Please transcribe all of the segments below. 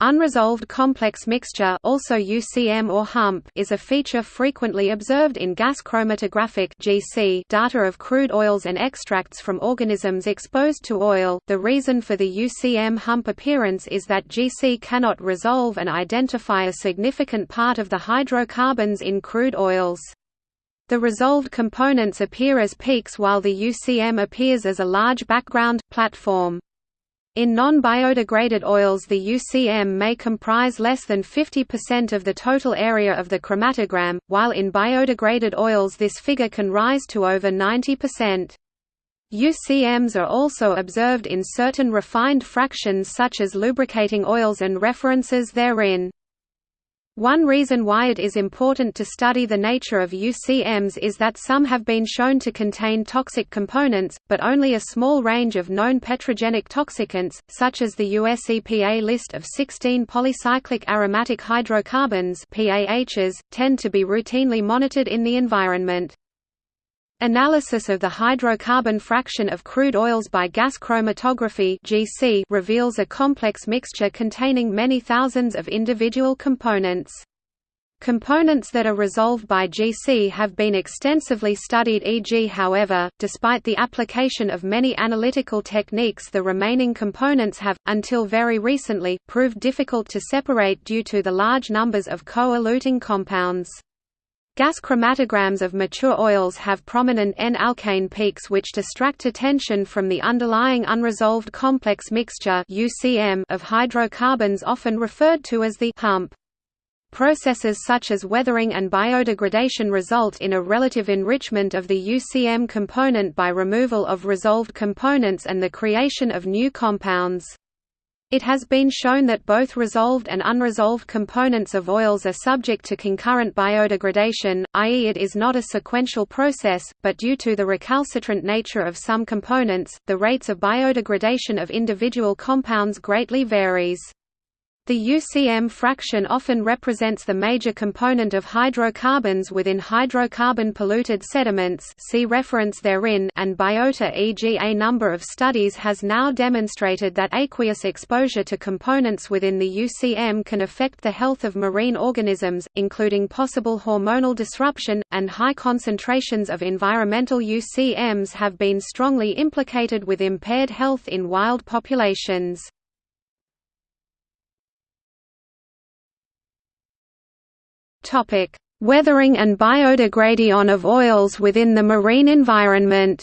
Unresolved complex mixture also UCM or hump is a feature frequently observed in gas chromatographic GC data of crude oils and extracts from organisms exposed to oil. The reason for the UCM hump appearance is that GC cannot resolve and identify a significant part of the hydrocarbons in crude oils. The resolved components appear as peaks while the UCM appears as a large background platform. In non-biodegraded oils the UCM may comprise less than 50% of the total area of the chromatogram, while in biodegraded oils this figure can rise to over 90%. UCMs are also observed in certain refined fractions such as lubricating oils and references therein. One reason why it is important to study the nature of UCMs is that some have been shown to contain toxic components, but only a small range of known petrogenic toxicants, such as the US EPA list of 16 polycyclic aromatic hydrocarbons PAHs, tend to be routinely monitored in the environment. Analysis of the hydrocarbon fraction of crude oils by gas chromatography (GC) reveals a complex mixture containing many thousands of individual components. Components that are resolved by GC have been extensively studied e.g. however, despite the application of many analytical techniques the remaining components have, until very recently, proved difficult to separate due to the large numbers of co-eluting compounds. Gas chromatograms of mature oils have prominent N-alkane peaks which distract attention from the underlying unresolved complex mixture of hydrocarbons often referred to as the hump. Processes such as weathering and biodegradation result in a relative enrichment of the UCM component by removal of resolved components and the creation of new compounds. It has been shown that both resolved and unresolved components of oils are subject to concurrent biodegradation, i.e. it is not a sequential process, but due to the recalcitrant nature of some components, the rates of biodegradation of individual compounds greatly varies. The UCM fraction often represents the major component of hydrocarbons within hydrocarbon-polluted sediments see reference therein and biota e.g. a number of studies has now demonstrated that aqueous exposure to components within the UCM can affect the health of marine organisms, including possible hormonal disruption, and high concentrations of environmental UCMs have been strongly implicated with impaired health in wild populations. Topic: Weathering and biodegradation of oils within the marine environment.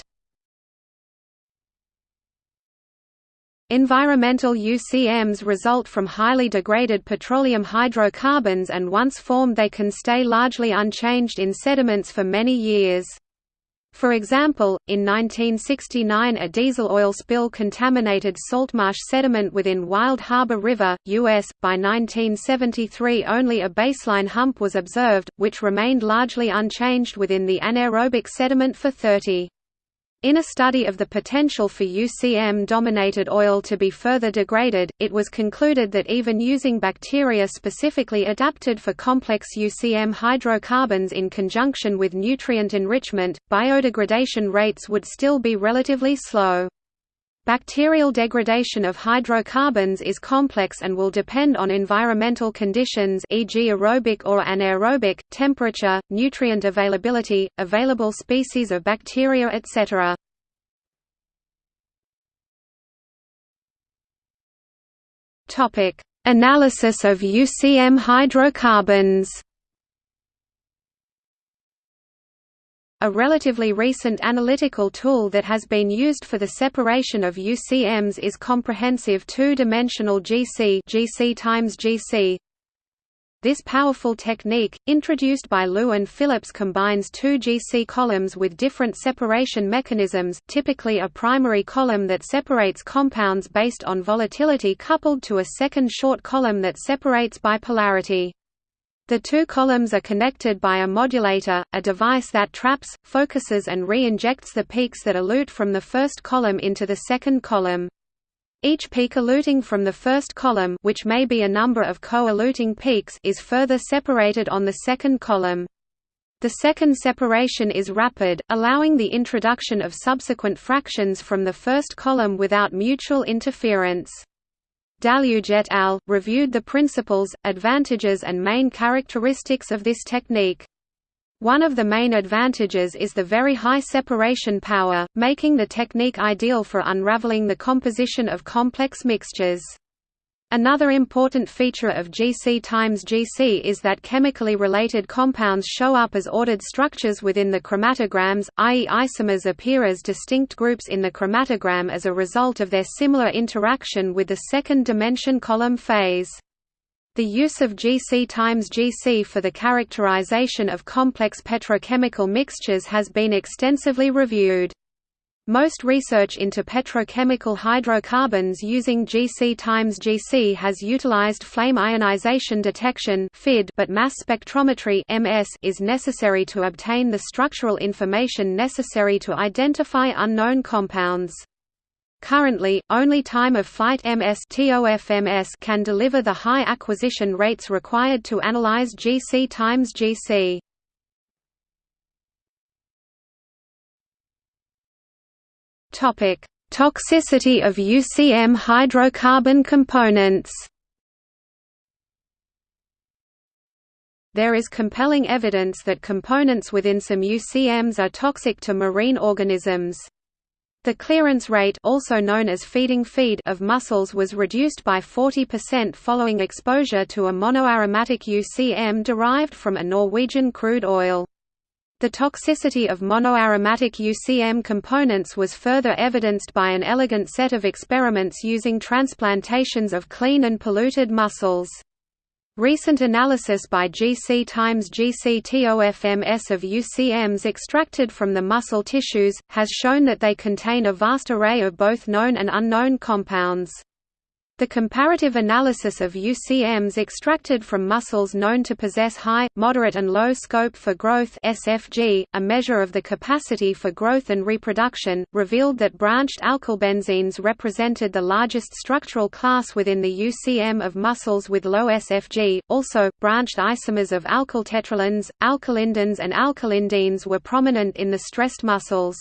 Environmental UCMs result from highly degraded petroleum hydrocarbons and once formed they can stay largely unchanged in sediments for many years. For example, in 1969 a diesel oil spill contaminated saltmarsh sediment within Wild Harbor River, U.S. By 1973 only a baseline hump was observed, which remained largely unchanged within the anaerobic sediment for 30. In a study of the potential for UCM-dominated oil to be further degraded, it was concluded that even using bacteria specifically adapted for complex UCM hydrocarbons in conjunction with nutrient enrichment, biodegradation rates would still be relatively slow. Bacterial degradation of hydrocarbons is complex and will depend on environmental conditions e.g. aerobic or anaerobic, temperature, nutrient availability, available species of bacteria etc. Analysis of UCM hydrocarbons A relatively recent analytical tool that has been used for the separation of UCMs is comprehensive two-dimensional GC, GC GC. This powerful technique, introduced by Liu and Phillips combines two GC columns with different separation mechanisms typically a primary column that separates compounds based on volatility coupled to a second short column that separates by polarity. The two columns are connected by a modulator, a device that traps, focuses and re-injects the peaks that elute from the first column into the second column. Each peak eluting from the first column which may be a number of co-eluting peaks is further separated on the second column. The second separation is rapid, allowing the introduction of subsequent fractions from the first column without mutual interference. Dallüge et al. reviewed the principles, advantages and main characteristics of this technique. One of the main advantages is the very high separation power, making the technique ideal for unraveling the composition of complex mixtures. Another important feature of GC times GC is that chemically related compounds show up as ordered structures within the chromatograms, i.e. isomers appear as distinct groups in the chromatogram as a result of their similar interaction with the second dimension column phase. The use of GC times GC for the characterization of complex petrochemical mixtures has been extensively reviewed. Most research into petrochemical hydrocarbons using GC times GC has utilized flame ionization detection but mass spectrometry is necessary to obtain the structural information necessary to identify unknown compounds. Currently, only time-of-flight MS can deliver the high acquisition rates required to analyze GC times GC. Topic: Toxicity of UCM hydrocarbon components. There is compelling evidence that components within some UCMs are toxic to marine organisms. The clearance rate also known as feeding feed of mussels was reduced by 40% following exposure to a monoaromatic UCM derived from a Norwegian crude oil. The toxicity of monoaromatic UCM components was further evidenced by an elegant set of experiments using transplantations of clean and polluted mussels. Recent analysis by GC times GC-TOFMS of UCMs extracted from the mussel tissues, has shown that they contain a vast array of both known and unknown compounds. The comparative analysis of UCMs extracted from mussels known to possess high, moderate and low scope for growth SFG, a measure of the capacity for growth and reproduction, revealed that branched alkylbenzenes represented the largest structural class within the UCM of mussels with low SFG. Also, branched isomers of alkyl tetralins, alkylindanes and alkylindenes were prominent in the stressed mussels.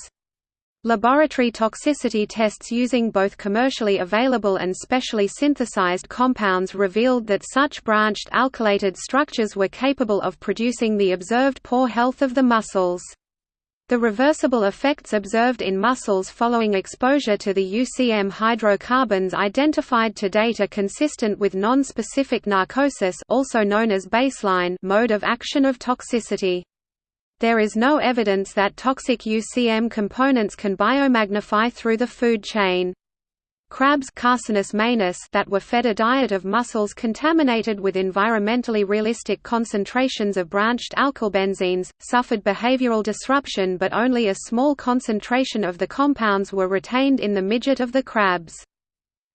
Laboratory toxicity tests using both commercially available and specially synthesized compounds revealed that such branched alkylated structures were capable of producing the observed poor health of the mussels. The reversible effects observed in mussels following exposure to the UCM hydrocarbons identified to date are consistent with non-specific narcosis also known as baseline mode of action of toxicity. There is no evidence that toxic UCM components can biomagnify through the food chain. Crabs that were fed a diet of mussels contaminated with environmentally realistic concentrations of branched alkylbenzenes, suffered behavioral disruption but only a small concentration of the compounds were retained in the midgut of the crabs.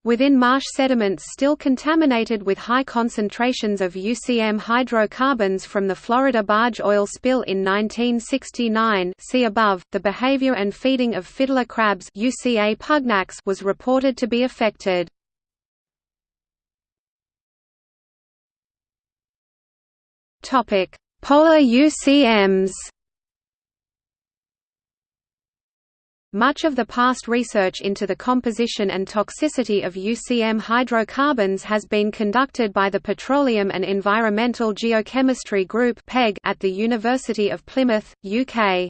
Within marsh sediments still contaminated with high concentrations of UCM hydrocarbons from the Florida barge oil spill in 1969 see above, the behavior and feeding of fiddler crabs UCA pugnax was reported to be affected. Polar UCMs Much of the past research into the composition and toxicity of UCM hydrocarbons has been conducted by the Petroleum and Environmental Geochemistry Group at the University of Plymouth, UK.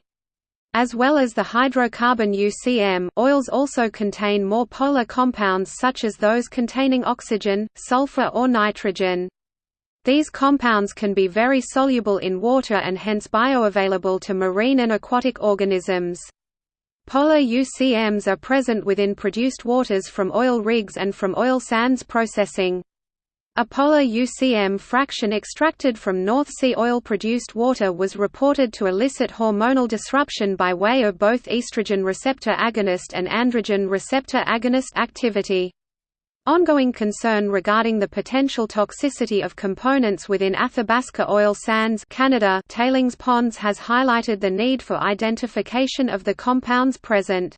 As well as the hydrocarbon UCM, oils also contain more polar compounds such as those containing oxygen, sulfur or nitrogen. These compounds can be very soluble in water and hence bioavailable to marine and aquatic organisms. Polar UCMs are present within produced waters from oil rigs and from oil sands processing. A polar UCM fraction extracted from North Sea oil-produced water was reported to elicit hormonal disruption by way of both estrogen receptor agonist and androgen receptor agonist activity. Ongoing concern regarding the potential toxicity of components within Athabasca oil sands Canada tailings ponds has highlighted the need for identification of the compounds present.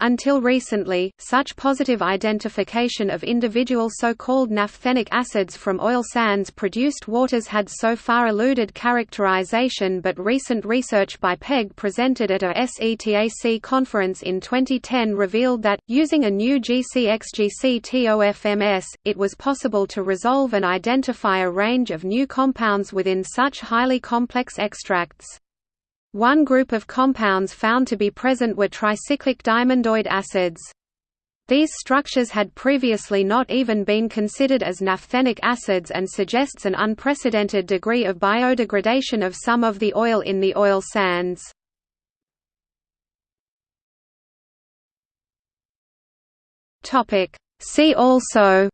Until recently, such positive identification of individual so-called naphthenic acids from oil sands produced waters had so far eluded characterization but recent research by PEG presented at a SETAC conference in 2010 revealed that, using a new GCXGC-TOFMS, it was possible to resolve and identify a range of new compounds within such highly complex extracts. One group of compounds found to be present were tricyclic diamondoid acids. These structures had previously not even been considered as naphthenic acids and suggests an unprecedented degree of biodegradation of some of the oil in the oil sands. See also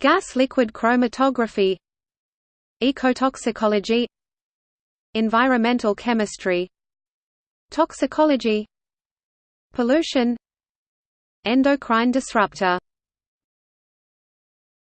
Gas-liquid chromatography Ecotoxicology. Environmental chemistry. Toxicology. Pollution. Endocrine disruptor